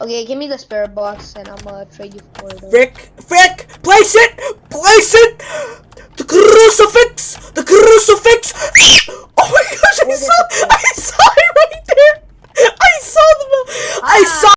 Okay, give me the spare box and I'm gonna trade you for it. Frick! Frick! Place it! Place it! The crucifix! The crucifix! oh my gosh, I saw, I saw it right there! I saw the, I ah. saw